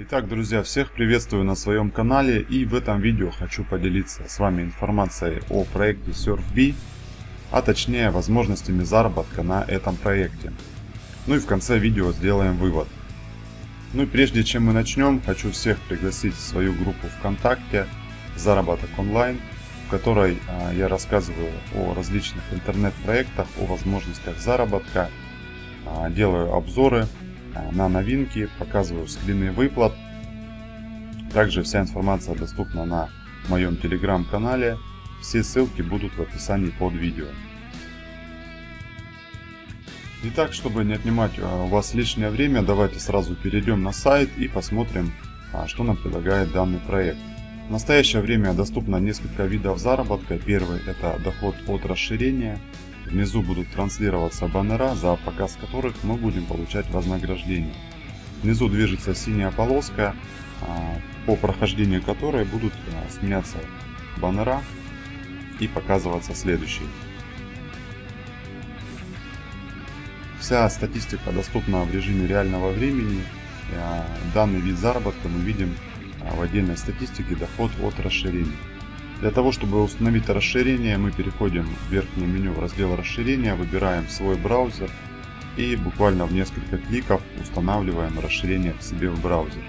Итак, друзья, всех приветствую на своем канале и в этом видео хочу поделиться с вами информацией о проекте SurfBee, а точнее возможностями заработка на этом проекте. Ну и в конце видео сделаем вывод. Ну и прежде чем мы начнем, хочу всех пригласить в свою группу ВКонтакте «Заработок онлайн», в которой а, я рассказываю о различных интернет-проектах, о возможностях заработка, а, делаю обзоры на новинки, показываю скрины выплат. Также вся информация доступна на моем телеграм-канале. Все ссылки будут в описании под видео. Итак, чтобы не отнимать э, у вас лишнее время, давайте сразу перейдем на сайт и посмотрим, а, что нам предлагает данный проект. В настоящее время доступно несколько видов заработка. Первый это доход от расширения. Внизу будут транслироваться баннера, за показ которых мы будем получать вознаграждение. Внизу движется синяя полоска, а, по прохождению которой будут а, сменяться баннера и показываться следующие. Вся статистика доступна в режиме реального времени. А, данный вид заработка мы видим в отдельной статистике доход от расширения. Для того, чтобы установить расширение, мы переходим в верхнее меню в раздел расширения, выбираем свой браузер и буквально в несколько кликов устанавливаем расширение к себе в браузер.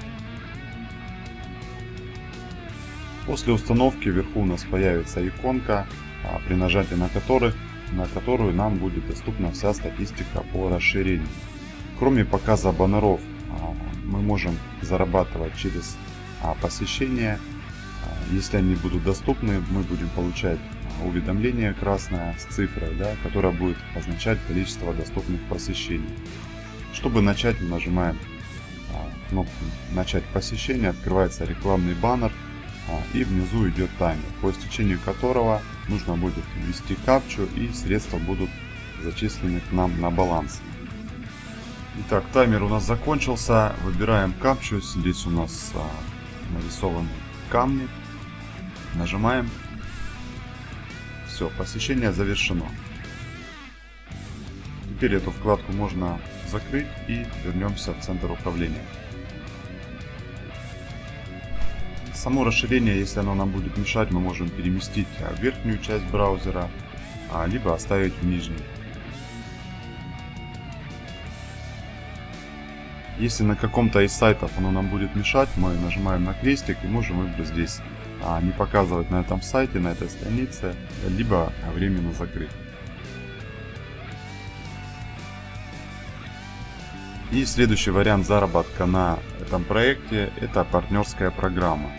После установки вверху у нас появится иконка, а, при нажатии на, которых, на которую нам будет доступна вся статистика по расширению. Кроме показа баннеров, а, мы можем зарабатывать через а, посещение если они будут доступны, мы будем получать а, уведомление красное с цифрой, да, которая будет означать количество доступных посещений. Чтобы начать, мы нажимаем а, кнопку «Начать посещение», открывается рекламный баннер а, и внизу идет таймер, по истечению которого нужно будет ввести капчу и средства будут зачислены к нам на баланс. Итак, таймер у нас закончился. Выбираем капчу. Здесь у нас нарисованы камни. Нажимаем. Все, посещение завершено. Теперь эту вкладку можно закрыть и вернемся в центр управления. Само расширение, если оно нам будет мешать, мы можем переместить в верхнюю часть браузера, а, либо оставить в нижней. Если на каком-то из сайтов оно нам будет мешать, мы нажимаем на крестик и можем выбрать здесь не показывать на этом сайте, на этой странице, либо временно закрыть. И следующий вариант заработка на этом проекте это партнерская программа.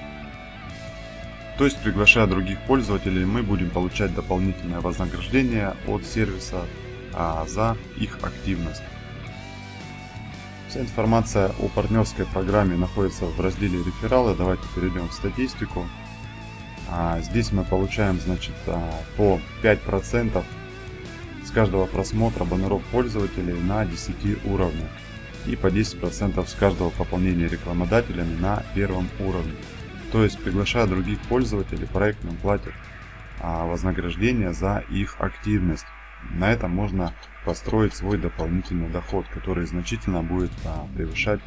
То есть приглашая других пользователей мы будем получать дополнительное вознаграждение от сервиса а, за их активность. Вся информация о партнерской программе находится в разделе рефералы. Давайте перейдем в статистику. А здесь мы получаем значит, а, по 5% с каждого просмотра баннеров пользователей на 10 уровнях и по 10% с каждого пополнения рекламодателями на первом уровне. То есть приглашая других пользователей, проект нам платит а, вознаграждение за их активность. На этом можно построить свой дополнительный доход, который значительно будет превышать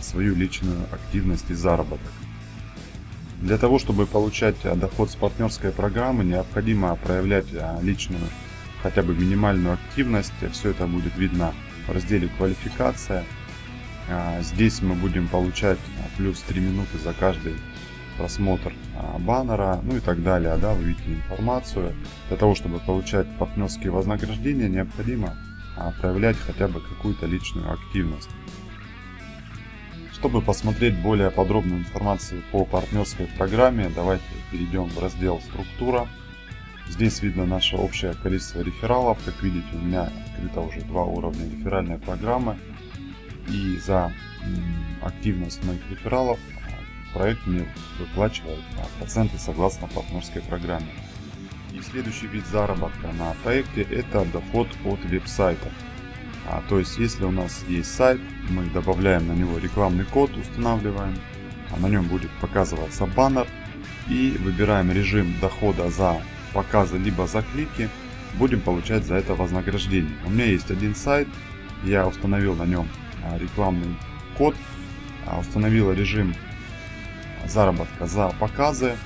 свою личную активность и заработок. Для того, чтобы получать а, доход с партнерской программы, необходимо проявлять а, личную, хотя бы минимальную активность. Все это будет видно в разделе «Квалификация». А, здесь мы будем получать плюс 3 минуты за каждый просмотр баннера, ну и так далее. Да, вы видите информацию. Для того, чтобы получать партнерские вознаграждения, необходимо проявлять хотя бы какую-то личную активность. Чтобы посмотреть более подробную информацию по партнерской программе, давайте перейдем в раздел «Структура». Здесь видно наше общее количество рефералов. Как видите, у меня открыто уже два уровня реферальной программы. И за активность моих рефералов проект мне выплачивает проценты согласно партнерской программе. И следующий вид заработка на проекте это доход от веб-сайтов. А, то есть, если у нас есть сайт, мы добавляем на него рекламный код, устанавливаем, а на нем будет показываться баннер и выбираем режим дохода за показы либо за клики, будем получать за это вознаграждение. У меня есть один сайт, я установил на нем а, рекламный код установила режим заработка за показы.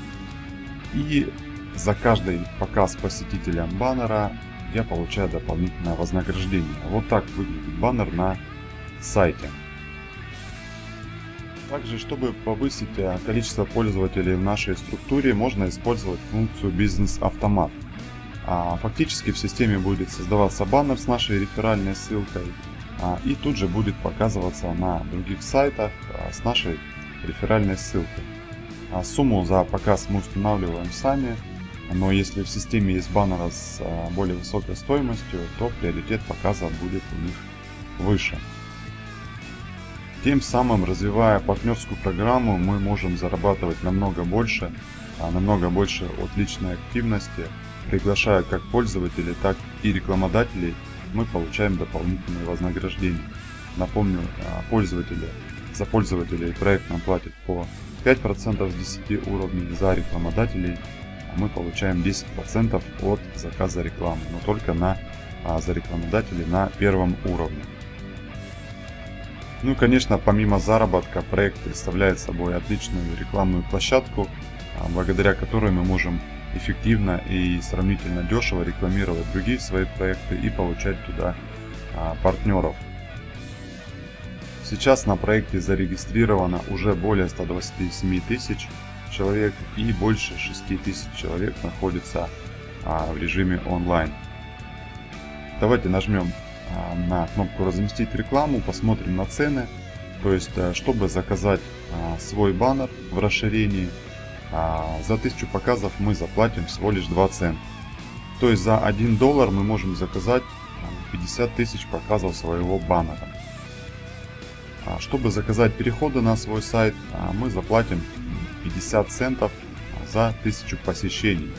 И за каждый показ посетителям баннера я получаю дополнительное вознаграждение. Вот так выглядит баннер на сайте. Также, чтобы повысить э, количество пользователей в нашей структуре, можно использовать функцию бизнес-автомат. А, фактически в системе будет создаваться баннер с нашей реферальной ссылкой а, и тут же будет показываться на других сайтах а, с нашей реферальной ссылкой. Сумму за показ мы устанавливаем сами, но если в системе есть баннеры с более высокой стоимостью, то приоритет показа будет у них выше. Тем самым, развивая партнерскую программу, мы можем зарабатывать намного больше, намного больше от личной активности, приглашая как пользователей, так и рекламодателей, мы получаем дополнительные вознаграждения. Напомню, пользователи, за пользователей проект нам платит по 5% с 10 уровней, за рекламодателей мы получаем 10% от заказа рекламы, но только на, за рекламодателей на первом уровне. Ну и конечно, помимо заработка, проект представляет собой отличную рекламную площадку, а, благодаря которой мы можем эффективно и сравнительно дешево рекламировать другие свои проекты и получать туда а, партнеров. Сейчас на проекте зарегистрировано уже более 127 тысяч человек и больше 6 тысяч человек находится а, в режиме онлайн. Давайте нажмем а, на кнопку разместить рекламу, посмотрим на цены. То есть, э, чтобы заказать а, свой баннер в расширении, а, за 1000 показов мы заплатим всего лишь 2 цента. То есть за 1 доллар мы можем заказать 50 тысяч показов своего баннера. Чтобы заказать переходы на свой сайт, мы заплатим 50 центов за 1000 посещений.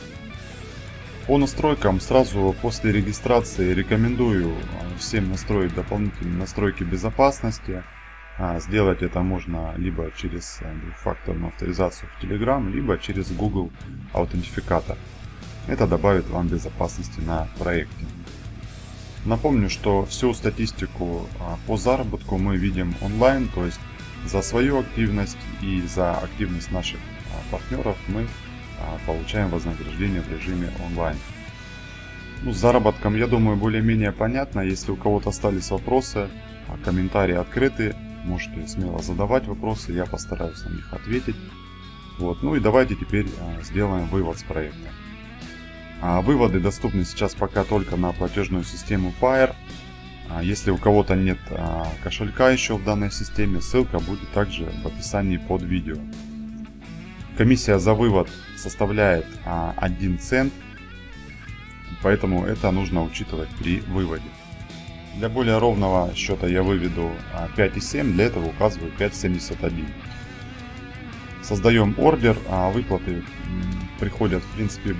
По настройкам сразу после регистрации рекомендую а, всем настроить дополнительные настройки безопасности. А, сделать это можно либо через а, двухфакторную авторизацию в Telegram, либо через Google аутентификатор. Это добавит вам безопасности на проекте. Напомню, что всю статистику по заработку мы видим онлайн, то есть за свою активность и за активность наших партнеров мы а, получаем вознаграждение в режиме онлайн. Ну, с заработком, я думаю, более-менее понятно. Если у кого-то остались вопросы, а, комментарии открыты, можете смело задавать вопросы, я постараюсь на них ответить. Вот. Ну и давайте теперь а, сделаем вывод с проекта. Выводы доступны сейчас пока только на платежную систему Pair. Если у кого-то нет кошелька еще в данной системе, ссылка будет также в описании под видео. Комиссия за вывод составляет 1 а, цент, поэтому это нужно учитывать при выводе. Для более ровного счета я выведу 5,7, а, для этого указываю 5,71. Создаем ордер, а выплаты приходят в принципе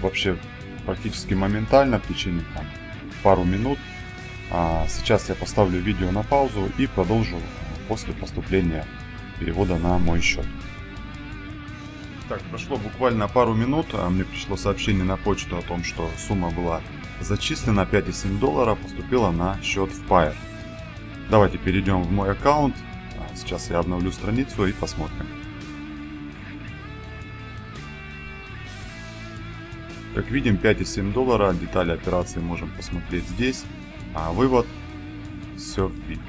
вообще практически моментально в течение там, пару минут. Сейчас я поставлю видео на паузу и продолжу после поступления перевода на мой счет. Так, прошло буквально пару минут, а мне пришло сообщение на почту о том, что сумма была зачислена, 5,7 доллара поступила на счет в Pair. Давайте перейдем в мой аккаунт. А, сейчас я обновлю страницу и посмотрим. Как видим, 5,7 доллара. Детали операции можем посмотреть здесь. А вывод SurfBit.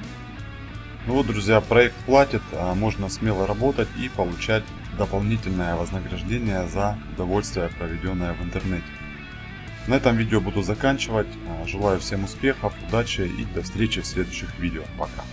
Ну вот, друзья, проект платит, а можно смело работать и получать дополнительное вознаграждение за удовольствие, проведенное в интернете. На этом видео буду заканчивать. Желаю всем успехов, удачи и до встречи в следующих видео. Пока.